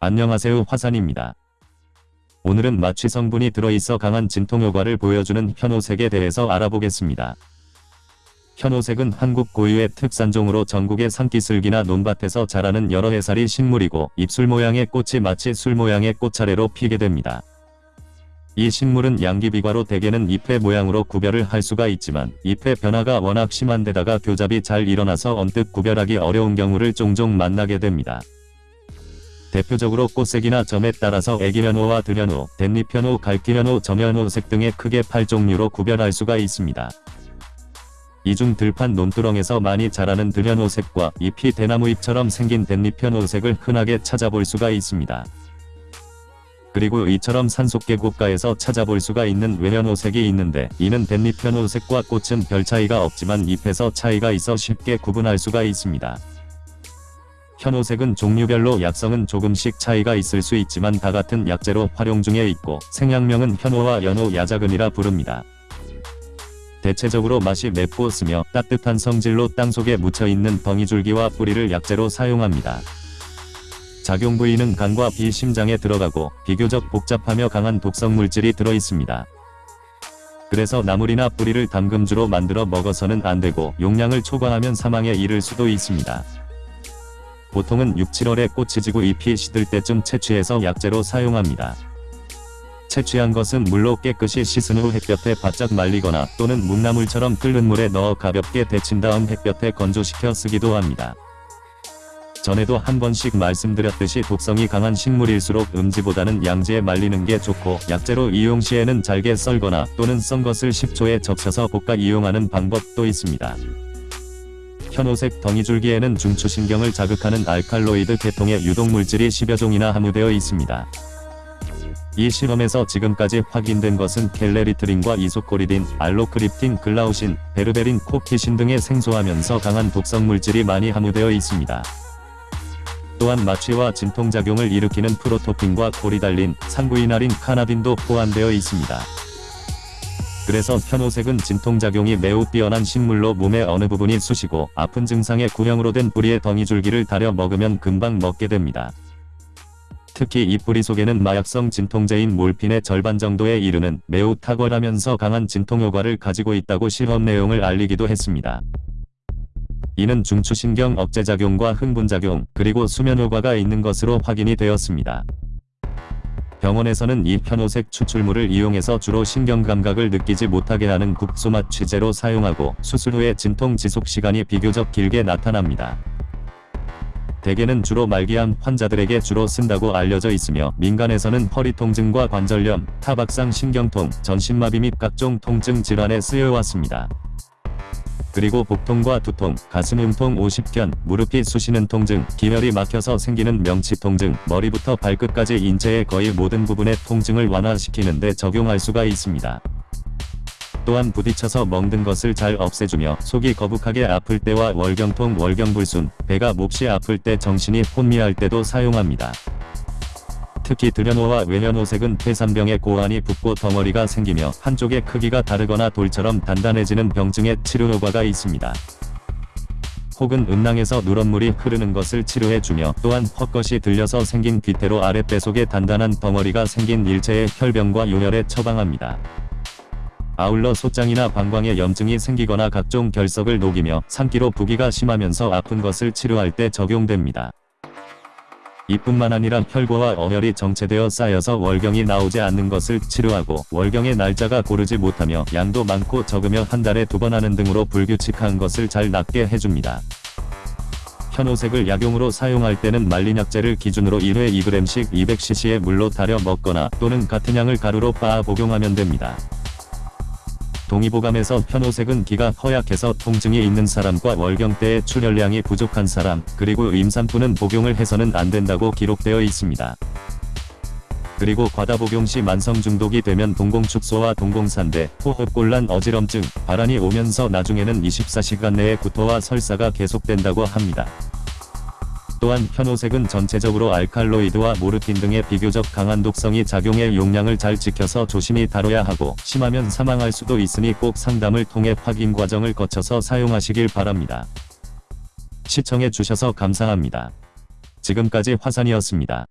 안녕하세요 화산입니다. 오늘은 마취 성분이 들어있어 강한 진통 효과를 보여주는 현오색에 대해서 알아보겠습니다. 현오색은 한국 고유의 특산종으로 전국의 산기슭이나 논밭에서 자라는 여러 해살이 식물이고 잎술 모양의 꽃이 마치 술 모양의 꽃차례로 피게 됩니다. 이 식물은 양귀비과로 대개는 잎의 모양으로 구별을 할 수가 있지만 잎의 변화가 워낙 심한 데다가 교잡이 잘 일어나서 언뜻 구별하기 어려운 경우를 종종 만나게 됩니다. 대표적으로 꽃색이나 점에 따라서 애기현호와 들현호, 댄잎현호, 갈기현호, 점현호색 등의 크게 8종류로 구별할 수가 있습니다. 이중 들판 논두렁에서 많이 자라는 들현호색과 잎이 대나무잎처럼 생긴 댄잎현호색을 흔하게 찾아볼 수가 있습니다. 그리고 이처럼 산속계곡가에서 찾아볼 수가 있는 외현호색이 있는데 이는 댄잎현호색과 꽃은 별 차이가 없지만 잎에서 차이가 있어 쉽게 구분할 수가 있습니다. 현오색은 종류별로 약성은 조금씩 차이가 있을 수 있지만 다 같은 약재로 활용 중에 있고 생약명은 현오와 연오 야자근이라 부릅니다. 대체적으로 맛이 맵고 쓰며 따뜻한 성질로 땅속에 묻혀있는 덩이줄기와 뿌리를 약재로 사용합니다. 작용 부위는 간과 비 심장에 들어가고 비교적 복잡하며 강한 독성 물질이 들어있습니다. 그래서 나물이나 뿌리를 담금주로 만들어 먹어서는 안되고 용량을 초과하면 사망에 이를 수도 있습니다. 보통은 6, 7월에 꽃이 지고 잎이 시들 때쯤 채취해서 약재로 사용합니다. 채취한 것은 물로 깨끗이 씻은 후 햇볕에 바짝 말리거나 또는 묵나물처럼 끓는 물에 넣어 가볍게 데친 다음 햇볕에 건조시켜 쓰기도 합니다. 전에도 한 번씩 말씀드렸듯이 독성이 강한 식물일수록 음지보다는 양지에 말리는 게 좋고 약재로 이용 시에는 잘게 썰거나 또는 썬 것을 식초에 적셔서 볶아 이용하는 방법도 있습니다. 현오색 덩이줄기에는 중추신경을 자극하는 알칼로이드 계통의 유독물질이 10여 종이나 함유되어 있습니다. 이 실험에서 지금까지 확인된 것은 켈레리트린과 이소코리딘, 알로크립틴, 글라우신, 베르베린, 코키신 등의 생소하면서 강한 독성물질이 많이 함유되어 있습니다. 또한 마취와 진통작용을 일으키는 프로토핀과 코리달린, 상구이나린, 카나딘도 포함되어 있습니다. 그래서 현오색은 진통작용이 매우 뛰어난 식물로 몸의 어느 부분이 쑤시고 아픈 증상의 구형으로 된 뿌리의 덩이줄기를 다려 먹으면 금방 먹게 됩니다. 특히 이 뿌리 속에는 마약성 진통제인 몰핀의 절반 정도에 이르는 매우 탁월하면서 강한 진통효과를 가지고 있다고 실험 내용을 알리기도 했습니다. 이는 중추신경 억제작용과 흥분작용, 그리고 수면효과가 있는 것으로 확인이 되었습니다. 병원에서는 이 편호색 추출물을 이용해서 주로 신경감각을 느끼지 못하게 하는 국소맛 취재로 사용하고 수술 후에 진통 지속 시간이 비교적 길게 나타납니다. 대개는 주로 말기암 환자들에게 주로 쓴다고 알려져 있으며 민간에서는 허리 통증과 관절염, 타박상 신경통, 전신마비 및 각종 통증 질환에 쓰여왔습니다. 그리고 복통과 두통, 가슴 흉통 50견, 무릎이 쑤시는 통증, 기혈이 막혀서 생기는 명치 통증, 머리부터 발끝까지 인체의 거의 모든 부분의 통증을 완화시키는 데 적용할 수가 있습니다. 또한 부딪혀서 멍든 것을 잘 없애주며 속이 거북하게 아플 때와 월경통 월경불순, 배가 몹시 아플 때 정신이 혼미할 때도 사용합니다. 특히 들연호와 외연호색은 폐산병에 고환이 붓고 덩어리가 생기며 한쪽의 크기가 다르거나 돌처럼 단단해지는 병증에 치료 효과가 있습니다. 혹은 음낭에서 누런물이 흐르는 것을 치료해주며 또한 헛것이 들려서 생긴 귀태로 아랫배 속에 단단한 덩어리가 생긴 일체의 혈병과 요혈에 처방합니다. 아울러 소장이나 방광에 염증이 생기거나 각종 결석을 녹이며 산기로 부기가 심하면서 아픈 것을 치료할 때 적용됩니다. 이뿐만 아니라 혈과와 어혈이 정체되어 쌓여서 월경이 나오지 않는 것을 치료하고 월경의 날짜가 고르지 못하며 양도 많고 적으며 한 달에 두 번 하는 등으로 불규칙한 것을 잘 낫게 해줍니다. 현오색을 약용으로 사용할 때는 말린 약재를 기준으로 1회 2g씩 200cc의 물로 달여 먹거나 또는 같은 양을 가루로 빻아 복용하면 됩니다. 동의보감에서 현오색은 기가 허약해서 통증이 있는 사람과 월경 때의 출혈량이 부족한 사람, 그리고 임산부는 복용을 해서는 안 된다고 기록되어 있습니다. 그리고 과다 복용 시 만성 중독이 되면 동공축소와 동공산대, 호흡곤란 어지럼증, 발환이 오면서 나중에는 24시간 내에 구토와 설사가 계속된다고 합니다. 또한 현오색은 전체적으로 알칼로이드와 모르핀 등의 비교적 강한 독성이 작용해 용량을 잘 지켜서 조심히 다뤄야 하고 심하면 사망할 수도 있으니 꼭 상담을 통해 확인 과정을 거쳐서 사용하시길 바랍니다. 시청해 주셔서 감사합니다. 지금까지 화산이었습니다.